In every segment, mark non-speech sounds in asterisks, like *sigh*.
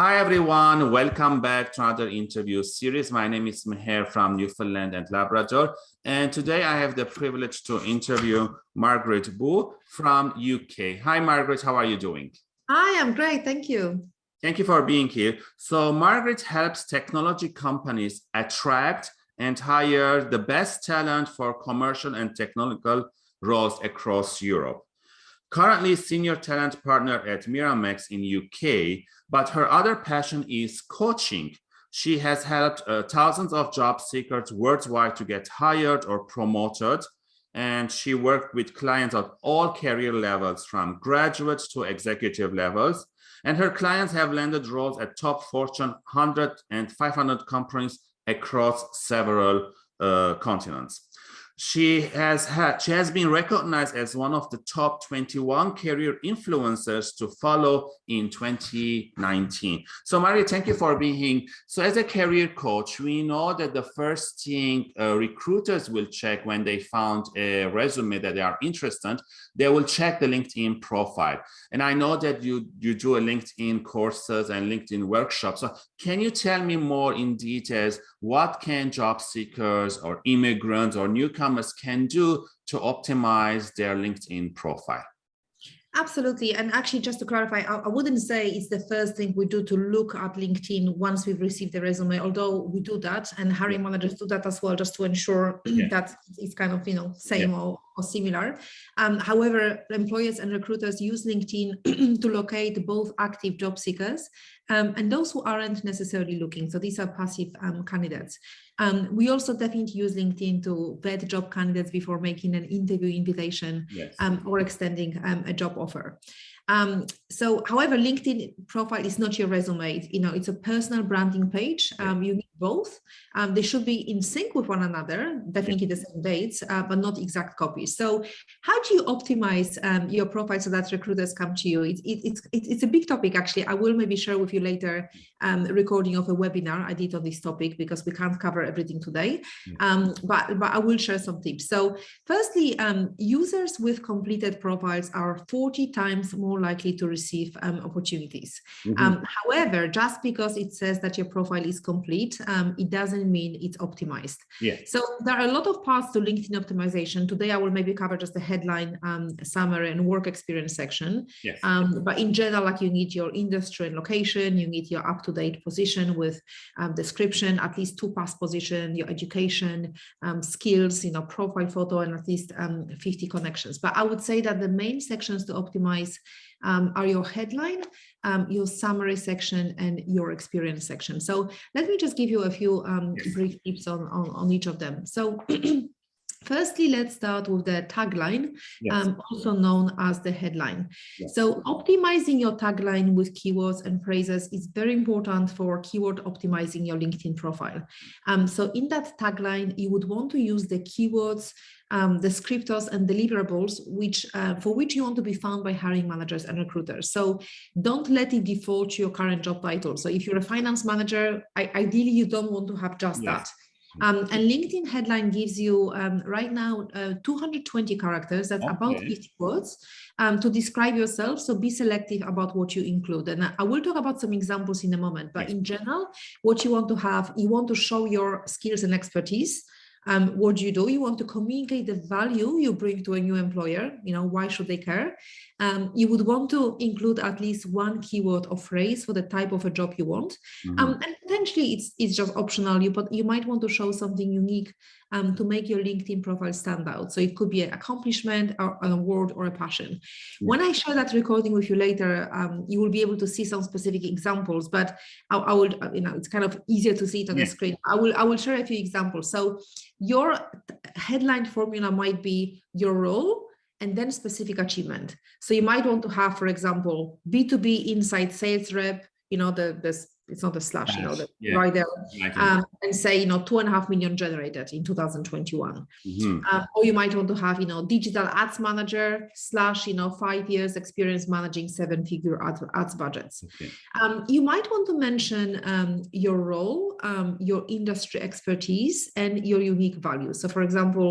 Hi, everyone. Welcome back to another interview series. My name is Meher from Newfoundland and Labrador. And today I have the privilege to interview Margaret Boo from UK. Hi, Margaret. How are you doing? Hi, I'm great. Thank you. Thank you for being here. So Margaret helps technology companies attract and hire the best talent for commercial and technical roles across Europe. Currently senior talent partner at Miramax in UK, but her other passion is coaching. She has helped uh, thousands of job seekers worldwide to get hired or promoted. And she worked with clients at all career levels from graduates to executive levels. And her clients have landed roles at top Fortune 100 and 500 companies across several uh, continents she has had she has been recognized as one of the top 21 career influencers to follow in 2019 so maria thank you for being here so as a career coach we know that the first thing uh, recruiters will check when they found a resume that they are interested they will check the linkedin profile. And i know that you you do a linkedin courses and linkedin workshops. So can you tell me more in details what can job seekers or immigrants or newcomers can do to optimize their LinkedIn profile? Absolutely. And actually, just to clarify, I, I, wouldn't say it's the first thing we do to look at LinkedIn once we've received the resume, although we do that and hiring yeah. managers do that as well, just to ensure *clears throat* yeah. that it's kind of, you know, same yeah. or, or similar. Um, however, employers and recruiters use LinkedIn *clears throat* to locate both active job seekers um, and those who aren't necessarily looking. So these are passive um, candidates. Um, we also definitely use LinkedIn to vet job candidates before making an interview invitation yes. um, or extending um, a job offer. Um, so, however, LinkedIn profile is not your resume. You know, it's a personal branding page. Um, you need both. Um, they should be in sync with one another, definitely the same dates, uh, but not exact copies. So, how do you optimize um, your profile so that recruiters come to you? It, it, it's it, it's a big topic. Actually, I will maybe share with you later um, recording of a webinar I did on this topic because we can't cover everything today. Um, but but I will share some tips. So, firstly, users with completed profiles are 40 times more likely to receive um, opportunities. Mm -hmm. um, however, just because it says that your profile is complete, um, it doesn't mean it's optimized. Yeah. So there are a lot of paths to LinkedIn optimization. Today, I will maybe cover just the headline um, summary and work experience section. Yes. Um, but in general, like you need your industry and location, you need your up-to-date position with um, description, at least two past position, your education, skills, you know, profile photo, and at least 50 connections. But I would say that the main sections to optimize um, are your headline, um, your summary section, and your experience section. So let me just give you a few um, brief tips on, on, on each of them. So *clears throat* Firstly, let's start with the tagline, yes. um, also known as the headline. Yes. So optimizing your tagline with keywords and phrases is very important for keyword optimizing your LinkedIn profile. Um, so in that tagline, you would want to use the keywords um, descriptors and deliverables which uh, for which you want to be found by hiring managers and recruiters. So don't let it default to your current job title. So if you're a finance manager, I, ideally you don't want to have just yes. that. Um, and LinkedIn headline gives you um, right now uh, 220 characters, that's okay. about 50 words um, to describe yourself. So be selective about what you include. And I will talk about some examples in a moment, but in general, what you want to have, you want to show your skills and expertise um, what do you do? You want to communicate the value you bring to a new employer. You know, why should they care? Um, you would want to include at least one keyword or phrase for the type of a job you want. Mm -hmm. um, and potentially it's, it's just optional. You, but you might want to show something unique um, to make your LinkedIn profile stand out. So it could be an accomplishment or an award or a passion. When I share that recording with you later, um, you will be able to see some specific examples, but I, I will, uh, you know, it's kind of easier to see it on yeah. the screen. I will, I will share a few examples. So your headline formula might be your role, and then specific achievement. So you might want to have, for example, B2B inside sales rep, you know, the, the it's not a slash, you know, the, yeah. right there, um, and say, you know, two and a half million generated in 2021. Mm -hmm. um, or you might want to have, you know, digital ads manager slash, you know, five years experience managing seven figure ads, ads budgets. Okay. Um, you might want to mention um, your role, um, your industry expertise, and your unique value. So, for example,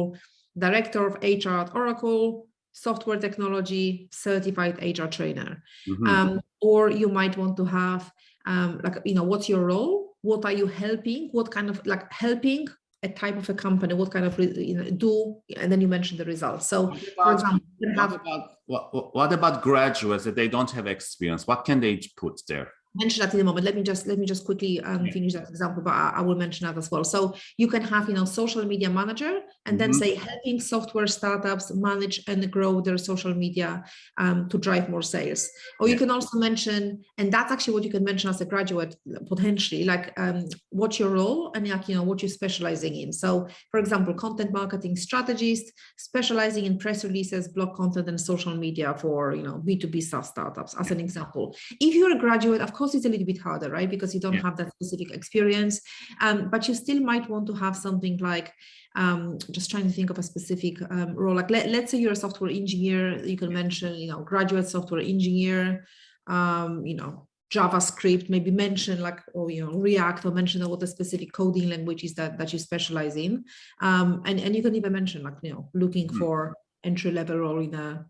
director of HR at Oracle, software technology, certified HR trainer. Mm -hmm. or you might want to have um, like, you know, what's your role? What are you helping? What kind of like helping a type of a company, what kind of, you know, do, and then you mentioned the results. So What for example, what have about, what, what about graduates that they don't have experience? What can they put there? Mention that in a moment. Let me just let me just quickly um, Yeah. finish that example, but I, I will mention that as well. So you can have, you know, social media manager, and then Mhm. say helping software startups manage and grow their social media um, to drive more sales. Or you can also mention, and that's actually what you can mention as a graduate potentially, like um, what's your role and like you know what you're specializing in. So, for example, content marketing strategist specializing in press releases, blog content, and social media for you know B2B SaaS startups, as an example if you're a graduate, of course, it's a little bit harder, right? Because you don't Yeah. have that specific experience, um, but you still might want to have something like, um, just trying to think of a specific um, role. Like, let, let's say you're a software engineer, you can mention, you know, graduate software engineer, um, you know, JavaScript, maybe mention like, or, you know, React or mention what the specific coding language is that, that you specialize in. Um, and, and you can even mention like, you know, looking Mhm. for entry level role in a,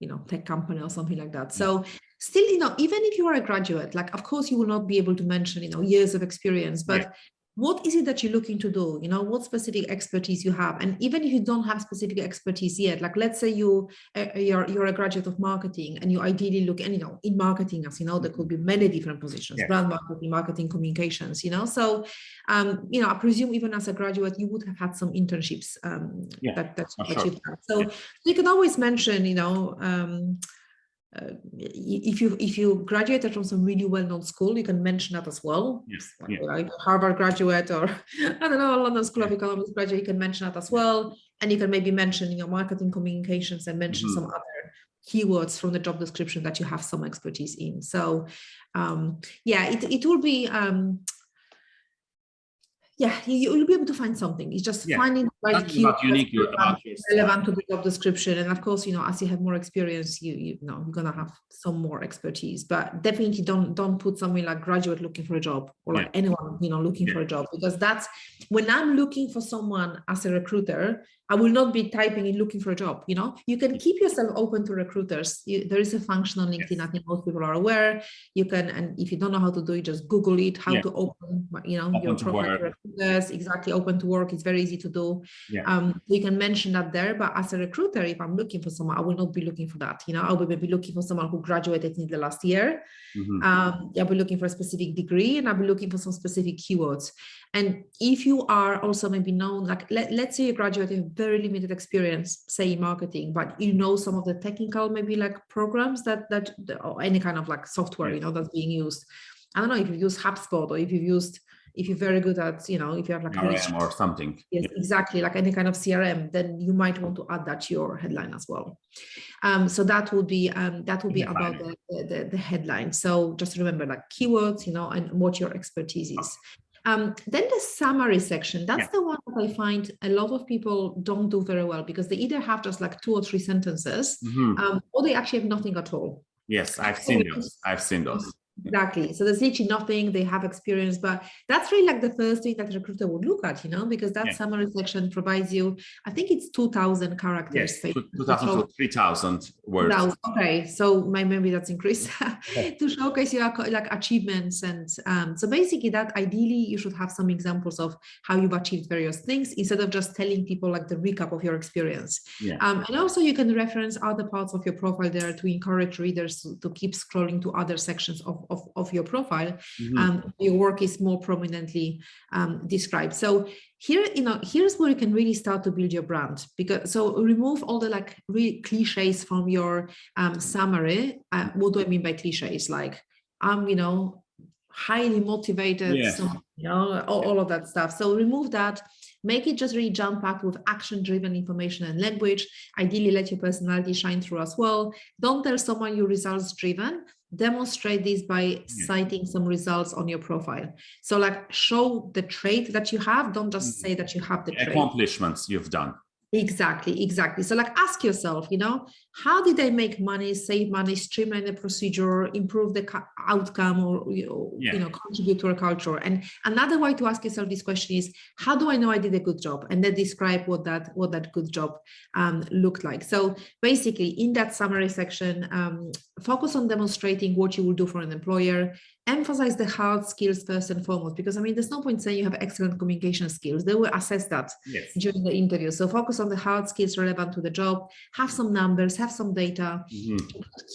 you know, tech company or something like that. So still, you know, even if you are a graduate, like, of course, you will not be able to mention, you know, years of experience, but Yeah. What is it that you're looking to do? You know, what specific expertise you have? And even if you don't have specific expertise yet, like, let's say you, uh, you're, you're a graduate of marketing and you ideally look, and, you know, in marketing, as you know, there could be many different positions, Yeah. brand marketing, marketing communications, you know, so, um, you know, I presume even as a graduate, you would have had some internships um, Yeah, that, that, that sure. you've had. So Yeah. you can always mention, you know, um, uh, if you if you graduated from some really well-known school, you can mention that as well. Yes, Like, Harvard graduate or *laughs* I don't know, London School of Economics graduate, you can mention that as well. And you can maybe mention your marketing communications and mention Mhm. some other keywords from the job description that you have some expertise in. So um, yeah, it, it will be um, yeah, you, you'll be able to find something. It's just Yeah, finding right about unique about your relevant to the job description. And of course, you know, as you have more experience, you you know you're gonna have some more expertise. But definitely don't don't put something like graduate looking for a job or like anyone you know looking Yeah. for a job because that's when I'm looking for someone as a recruiter. I will not be typing in looking for a job. You know, you can keep yourself open to recruiters. You, there is a function on LinkedIn. I think most people are aware. You can, and if you don't know how to do it, just Google it. How Yeah. to open, you know, Open your profile to recruiters. Exactly, open to work. It's very easy to do. Yeah. Um, you can mention that there, but as a recruiter, if I'm looking for someone, I will not be looking for that. You know, I will be looking for someone who graduated in the last year. Mhm. Um, I'll be looking for a specific degree and I'll be looking for some specific keywords. And if you are also maybe known, like let, let's say you graduate with very limited experience, say in marketing, but you know some of the technical maybe like programs that that or any kind of like software, you know, that's being used. I don't know if you use HubSpot or if you've used, if you're very good at, you know, if you have like CRM or something. Yes, exactly. Like any kind of CRM, then you might want to add that to your headline as well. Um, so that would be um, that would be about the, the, the, the headline. So just remember like keywords, you know, and what your expertise is. Um, then the summary section, that's Yeah. the one that I find a lot of people don't do very well because they either have just like two or three sentences Mhm. um, or they actually have nothing at all. Yes, I've seen those. I've seen those. Exactly. So there's literally nothing they have experience, but that's really like the first thing that a recruiter would look at, you know, because that Yeah. summary section provides you, I think it's 2000 characters. Yes, Faith, 2000 show- to 3000 words. 2000. Okay, so my memory that's increased *laughs* to showcase your like achievements and um, so basically that ideally you should have some examples of how you've achieved various things instead of just telling people like the recap of your experience. Yeah. Um, and also you can reference other parts of your profile there to encourage readers to, to keep scrolling to other sections of, of, of your profile. Mhm. Um, your work is more prominently um, described. So here, you know, here's where you can really start to build your brand because so remove all the like really cliches from your um, summary. Uh, what do I mean by cliches? Like I'm, you know, highly motivated, Yes. so, you know, all, all of that stuff. So remove that, make it just really jump packed with action driven information and language. Ideally, let your personality shine through as well. Don't tell someone you're results driven. Demonstrate this by citing some results on your profile. So, like, show the trait that you have. Don't just Mhm. say that you have the trait. Accomplishments you've done. Exactly, exactly. So like ask yourself, you know, how did I make money, save money, streamline the procedure, improve the outcome or, you know, Yeah. you know, contribute to a culture? And another way to ask yourself this question is, how do I know I did a good job? And then describe what that what that good job um, looked like. So basically in that summary section, um, focus on demonstrating what you will do for an employer, emphasize the hard skills first and foremost, because I mean, there's no point saying you have excellent communication skills. They will assess that Yes. during the interview. So focus on the hard skills relevant to the job, have some numbers, have some data, Mhm.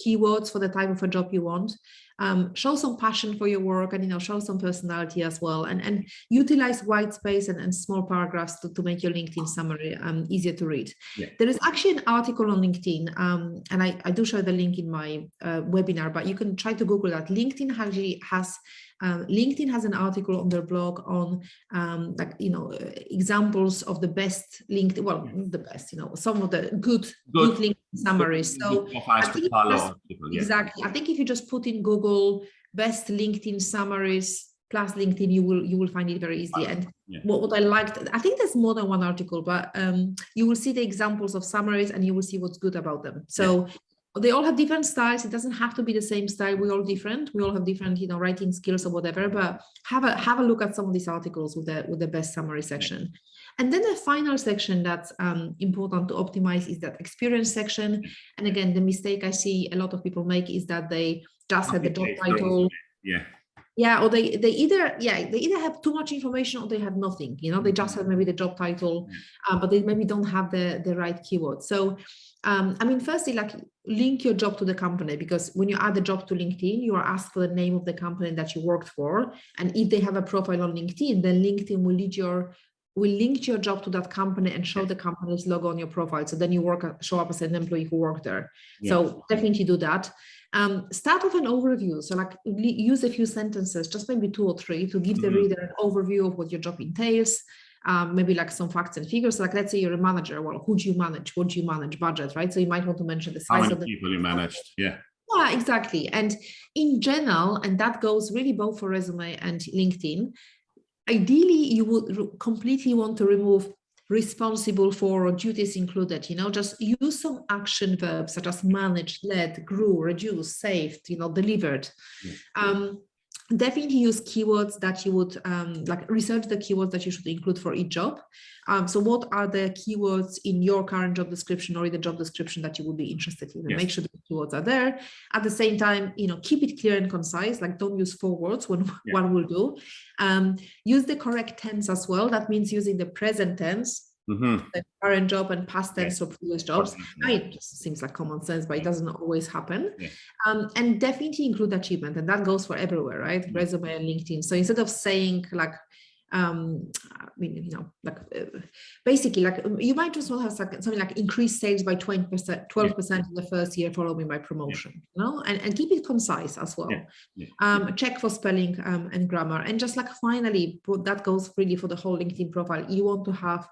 keywords for the type of a job you want. Um, show some passion for your work and you know show some personality as well and and utilize white space and, and small paragraphs to, to make your linkedin summary um, easier to read Yeah. there is actually an article on linkedin um, and I, I do share the link in my uh, webinar but you can try to google that linkedin actually has um, LinkedIn has an article on their blog on um, like you know uh, examples of the best LinkedIn well the best you know some of the good good, Good. LinkedIn summaries so Good profiles I follow people, yeah. Exactly. I think if you just put in Google best LinkedIn summaries plus LinkedIn, you will you will find it very easy. And Yeah. what, what I liked, I think there's more than one article, but um, you will see the examples of summaries and you will see what's good about them. So they all have different styles. It doesn't have to be the same style. We're all different. We all have different, you know, writing skills or whatever. But have a have a look at some of these articles with the with the best summary section. And then the final section that's um, important to optimize is that experience section. And again, the mistake I see a lot of people make is that they just had the job title. Yeah. Yeah, or they they either yeah they either have too much information or they have nothing. You know, they just have maybe the job title, uh, but they maybe don't have the the right keyword. So, um, I mean, firstly, like link your job to the company because when you add the job to LinkedIn, you are asked for the name of the company that you worked for, and if they have a profile on LinkedIn, then LinkedIn will lead your will link your job to that company and show the company's logo on your profile. So then you work show up as an employee who worked there. So definitely do that. Um, start with an overview. So like use a few sentences, just maybe two or three to give the Mhm. reader an overview of what your job entails. Um, maybe like some facts and figures. Like let's say you're a manager. Well, who do you manage? What do you manage? Budget, right? So you might want to mention the size of the people you managed? Yeah. yeah, exactly. And in general, and that goes really both for resume and LinkedIn, ideally you would completely want to remove responsible for or duties included, you know, just use some action verbs such as managed, led, grew, reduced, saved, you know, delivered. Yeah. Um, definitely use keywords that you would um, like research the keywords that you should include for each job. Um, so what are the keywords in your current job description or in the job description that you would be interested in? And Yes. make sure the keywords are there. At the same time, you know, keep it clear and concise, like don't use four words when Yeah. one will do. Um, use the correct tense as well. That means using the present tense, Mhm. the current job and past Yeah. tense for previous jobs. Mean, it just seems like common sense, but it doesn't always happen. Yeah. Um, and definitely include achievement, and that goes for everywhere, right? Mhm. Resume and LinkedIn. So instead of saying like, um, I mean, you know, like uh, basically, like um, you might just want to have something like increase sales by twenty percent, twelve percent in the first year, following by promotion. You know, and and keep it concise as well. Yeah. Yeah. Um, check for spelling um, and grammar, and just like finally, that goes really for the whole LinkedIn profile. You want to have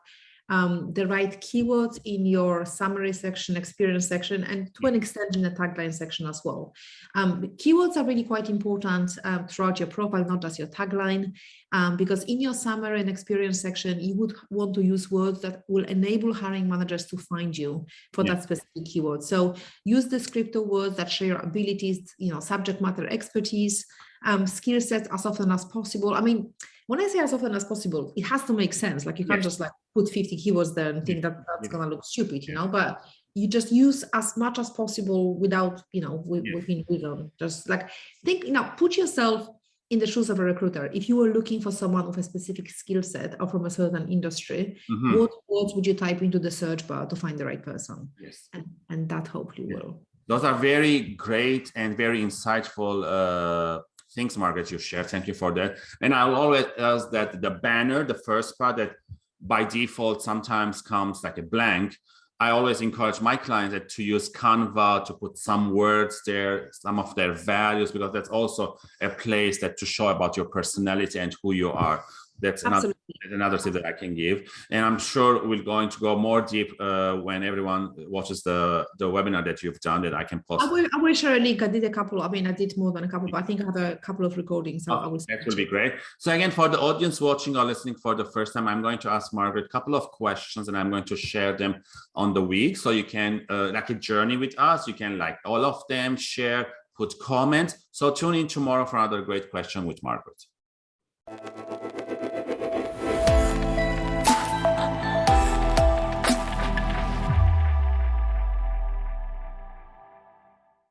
um, the right keywords in your summary section, experience section, and to an extent in the tagline section as well. Um, keywords are really quite important um, throughout your profile, not just your tagline, um, because in your summary and experience section, you would want to use words that will enable hiring managers to find you for Yeah. that specific keyword. So use descriptive words that share your abilities, you know, subject matter expertise, um, skill sets as often as possible. I mean, when I say as often as possible, it has to make sense. Like you can't Yes. just like put 50 keywords there and think that that's Yeah. gonna look stupid, you know, but you just use as much as possible without, you know, with, within reason. Just like think, you know, put yourself in the shoes of a recruiter. If you were looking for someone with a specific skill set or from a certain industry, Mhm. what words would you type into the search bar to find the right person? Yes. And, and that hopefully Yeah. will. Those are very great and very insightful uh, things, Margaret, you shared. Thank you for that. And I'll always ask that the banner, the first part that by default sometimes comes like a blank. I always encourage my clients that to use Canva to put some words there, some of their values, because that's also a place that to show about your personality and who you are. That's another Absolutely. Another tip that I can give. And I'm sure we're going to go more deep uh, when everyone watches the, the webinar that you've done that I can post. I will, I will share a link. I did a couple. I mean, I did more than a couple, but I think I have a couple of recordings. So I Oh, will. that will be great. So again, for the audience watching or listening for the first time, I'm going to ask Margaret a couple of questions and I'm going to share them on the week. So you can uh, like a journey with us. You can like all of them, share, put comments. So tune in tomorrow for another great question with Margaret.